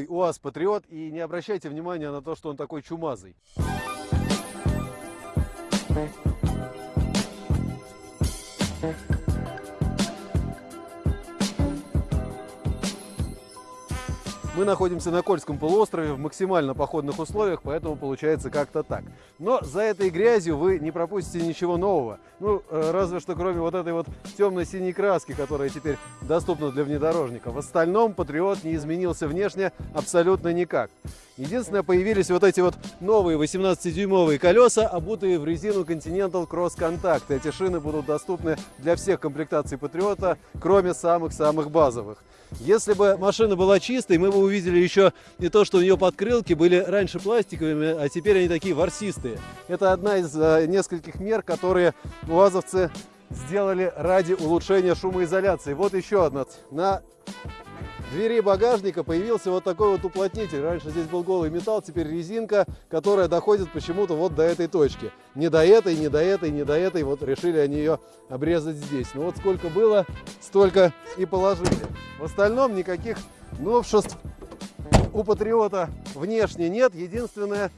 новый УАЗ Патриот и не обращайте внимания на то, что он такой чумазый. Мы находимся на Кольском полуострове в максимально походных условиях, поэтому получается как-то так. Но за этой грязью вы не пропустите ничего нового. Ну, э, разве что кроме вот этой вот темно-синей краски, которая теперь доступна для внедорожника. В остальном Патриот не изменился внешне абсолютно никак. Единственное, появились вот эти вот новые 18-дюймовые колеса, обутые в резину Continental Cross Contact. Эти шины будут доступны для всех комплектаций Патриота, кроме самых-самых базовых. Если бы машина была чистой, мы бы еще не то, что у нее подкрылки были раньше пластиковыми, а теперь они такие ворсистые. Это одна из э, нескольких мер, которые УАЗовцы сделали ради улучшения шумоизоляции. Вот еще одна. На двери багажника появился вот такой вот уплотнитель. Раньше здесь был голый металл, теперь резинка, которая доходит почему-то вот до этой точки. Не до этой, не до этой, не до этой. Вот решили они ее обрезать здесь. Ну вот сколько было, столько и положили. В остальном никаких новшеств у Патриота внешне нет. Единственное,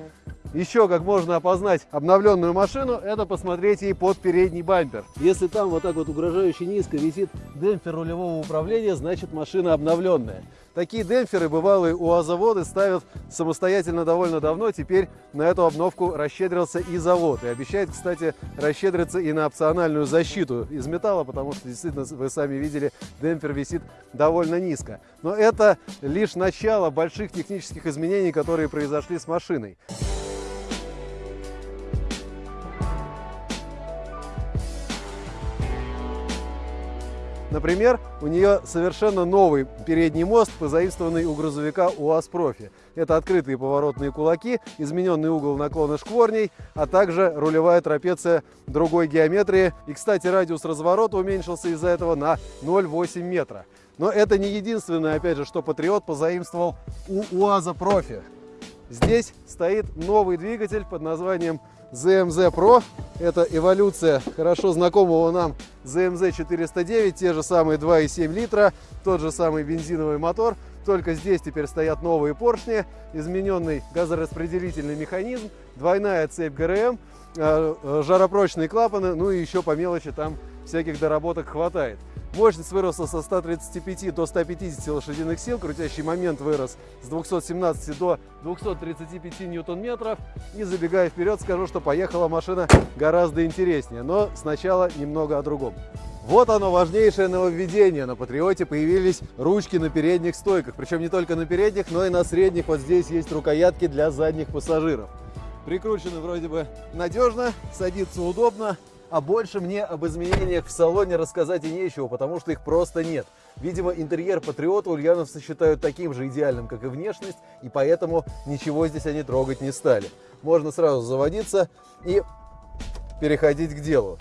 еще как можно опознать обновленную машину, это посмотреть ей под передний бампер. Если там вот так вот угрожающе низко висит демпфер рулевого управления, значит машина обновленная. Такие демпферы бывалые у УАЗоводы ставят самостоятельно довольно давно. Теперь на эту обновку расщедрился и завод. И обещает, кстати, расщедриться и на опциональную защиту из металла, потому что, действительно, вы сами видели, демпфер висит довольно низко. Но это лишь начало больших технических изменений, которые произошли с машиной. Например, у нее совершенно новый передний мост, позаимствованный у грузовика УАЗ Профи. Это открытые поворотные кулаки, измененный угол наклона шкворней, а также рулевая трапеция другой геометрии. И, кстати, радиус разворота уменьшился из-за этого на 0,8 метра. Но это не единственное, опять же, что Патриот позаимствовал у УАЗа Профи. Здесь стоит новый двигатель под названием ZMZ Pro. Это эволюция хорошо знакомого нам ZMZ 409, те же самые 2,7 литра, тот же самый бензиновый мотор, только здесь теперь стоят новые поршни, измененный газораспределительный механизм, двойная цепь ГРМ, э, э, жаропрочные клапаны, ну и еще по мелочи там всяких доработок хватает. Мощность выросла со 135 до 150 лошадиных сил, крутящий момент вырос с 217 до 235 ньютон-метров. И забегая вперед, скажу, что поехала машина гораздо интереснее. Но сначала немного о другом. Вот оно, важнейшее нововведение. На Патриоте появились ручки на передних стойках. Причем не только на передних, но и на средних. Вот здесь есть рукоятки для задних пассажиров. Прикручены вроде бы надежно, садиться удобно. А больше мне об изменениях в салоне рассказать и нечего, потому что их просто нет. Видимо, интерьер Патриота ульяновцы считают таким же идеальным, как и внешность, и поэтому ничего здесь они трогать не стали. Можно сразу заводиться и переходить к делу.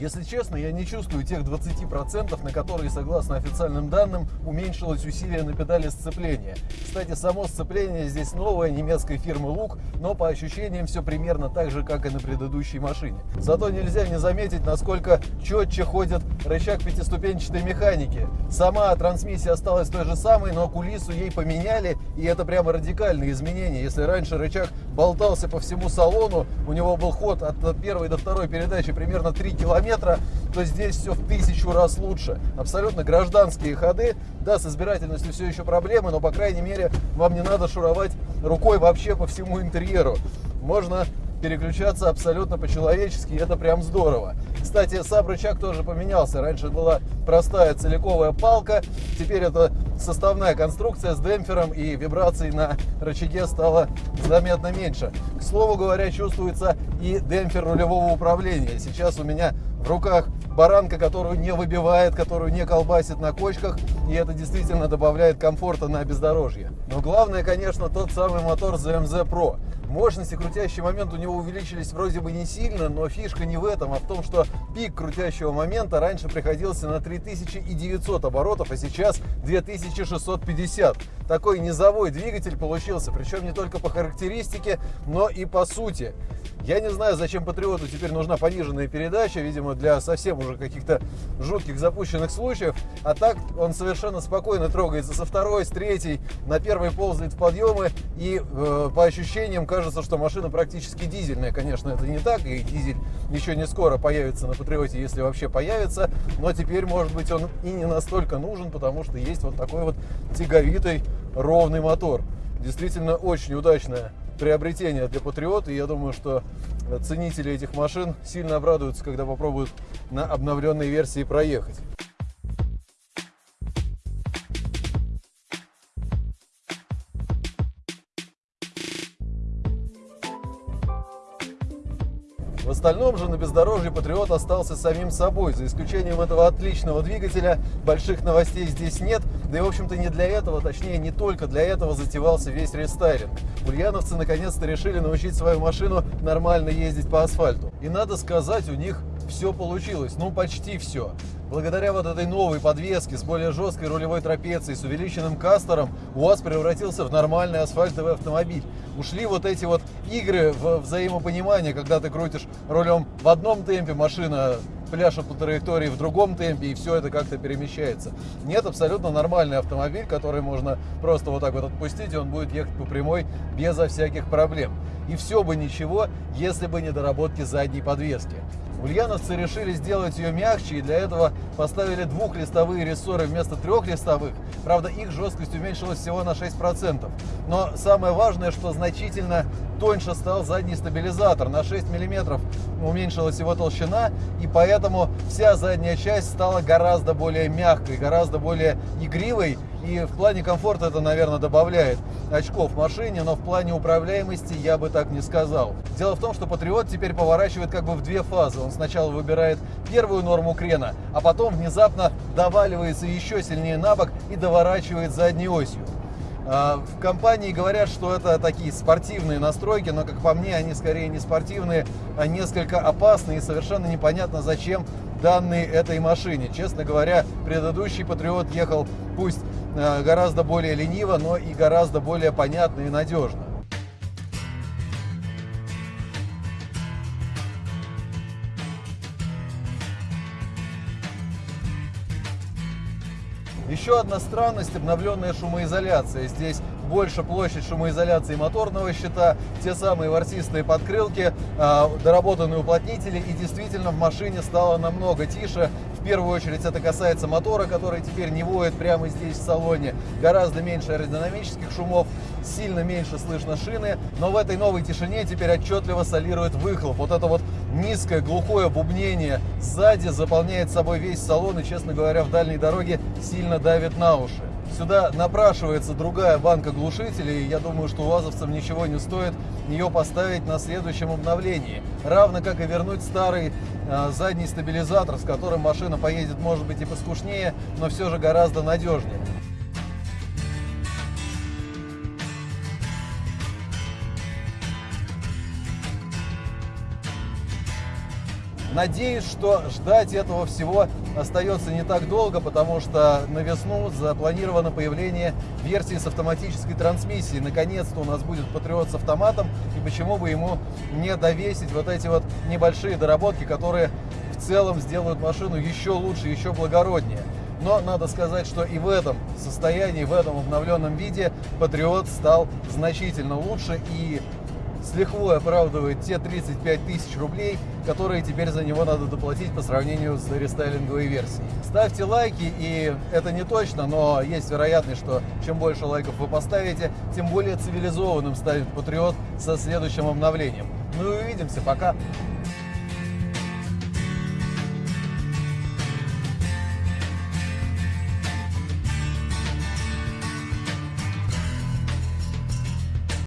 Если честно, я не чувствую тех 20%, на которые, согласно официальным данным, уменьшилось усилие на педали сцепления. Кстати, само сцепление здесь новое, немецкой фирмы Лук, но по ощущениям все примерно так же, как и на предыдущей машине. Зато нельзя не заметить, насколько четче ходит рычаг пятиступенчатой механики. Сама трансмиссия осталась той же самой, но кулису ей поменяли, и это прямо радикальные изменения. Если раньше рычаг болтался по всему салону, у него был ход от первой до второй передачи примерно 3 километра, километра, то здесь все в тысячу раз лучше. Абсолютно гражданские ходы. Да, с избирательностью все еще проблемы, но, по крайней мере, вам не надо шуровать рукой вообще по всему интерьеру. Можно переключаться абсолютно по-человечески, это прям здорово. Кстати, сам рычаг тоже поменялся. Раньше была простая целиковая палка, теперь это составная конструкция с демпфером и вибраций на рычаге стало заметно меньше. К слову говоря, чувствуется и демпфер рулевого управления. Сейчас у меня в руках баранка, которую не выбивает, которую не колбасит на кочках, и это действительно добавляет комфорта на бездорожье. Но главное, конечно, тот самый мотор ZMZ Pro. Мощность и крутящий момент у него увеличились вроде бы не сильно, но фишка не в этом, а в том, что пик крутящего момента раньше приходился на 3900 оборотов, а сейчас 2650. Такой низовой двигатель получился, причем не только по характеристике, но и по сути. Я не знаю, зачем Патриоту теперь нужна пониженная передача, видимо, для совсем уже каких-то жутких запущенных случаев. А так он совершенно спокойно трогается со второй, с третьей, на первой ползает в подъемы. И э, по ощущениям кажется, что машина практически дизельная. Конечно, это не так, и дизель еще не скоро появится на Патриоте, если вообще появится. Но теперь, может быть, он и не настолько нужен, потому что есть вот такой вот тяговитый ровный мотор. Действительно очень удачная приобретение для Патриот, и я думаю, что ценители этих машин сильно обрадуются, когда попробуют на обновленной версии проехать. В остальном же на бездорожье Патриот остался самим собой. За исключением этого отличного двигателя, больших новостей здесь нет. Да и, в общем-то, не для этого, точнее, не только для этого затевался весь рестайлинг. Ульяновцы наконец-то решили научить свою машину нормально ездить по асфальту. И надо сказать, у них все получилось, ну почти все. Благодаря вот этой новой подвеске с более жесткой рулевой трапецией, с увеличенным кастером, УАЗ превратился в нормальный асфальтовый автомобиль. Ушли вот эти вот игры в взаимопонимание, когда ты крутишь рулем в одном темпе, машина пляшет по траектории в другом темпе, и все это как-то перемещается. Нет, абсолютно нормальный автомобиль, который можно просто вот так вот отпустить, и он будет ехать по прямой безо всяких проблем. И все бы ничего, если бы не доработки задней подвески. Ульяновцы решили сделать ее мягче и для этого поставили двухлистовые рессоры вместо трехлистовых. Правда, их жесткость уменьшилась всего на 6%. Но самое важное, что значительно тоньше стал задний стабилизатор. На 6 мм уменьшилась его толщина, и поэтому вся задняя часть стала гораздо более мягкой, гораздо более игривой. И в плане комфорта это, наверное, добавляет очков машине, но в плане управляемости я бы так не сказал. Дело в том, что Патриот теперь поворачивает как бы в две фазы. Он сначала выбирает первую норму крена, а потом внезапно доваливается еще сильнее на бок и доворачивает задней осью. А, в компании говорят, что это такие спортивные настройки, но, как по мне, они скорее не спортивные, а несколько опасные и совершенно непонятно, зачем данные этой машине. Честно говоря, предыдущий Патриот ехал пусть а, гораздо более лениво, но и гораздо более понятно и надежно. Еще одна странность – обновленная шумоизоляция. Здесь больше площадь шумоизоляции моторного щита, те самые ворсистые подкрылки, а, доработанные уплотнители, и действительно в машине стало намного тише. В первую очередь это касается мотора, который теперь не воет прямо здесь в салоне. Гораздо меньше аэродинамических шумов, сильно меньше слышно шины, но в этой новой тишине теперь отчетливо солирует выхлоп. Вот это вот низкое глухое бубнение сзади заполняет собой весь салон и, честно говоря, в дальней дороге сильно давит на уши. Сюда напрашивается другая банка глушителей, и я думаю, что УАЗовцам ничего не стоит ее поставить на следующем обновлении. Равно как и вернуть старый э, задний стабилизатор, с которым машина поедет, может быть, и поскушнее, но все же гораздо надежнее. Надеюсь, что ждать этого всего остается не так долго, потому что на весну запланировано появление версии с автоматической трансмиссией. Наконец-то у нас будет Патриот с автоматом, и почему бы ему не довесить вот эти вот небольшие доработки, которые в целом сделают машину еще лучше, еще благороднее. Но надо сказать, что и в этом состоянии, в этом обновленном виде Патриот стал значительно лучше и с лихвой оправдывает те 35 тысяч рублей, которые теперь за него надо доплатить по сравнению с рестайлинговой версией. Ставьте лайки, и это не точно, но есть вероятность, что чем больше лайков вы поставите, тем более цивилизованным станет Патриот со следующим обновлением. Ну и увидимся, пока!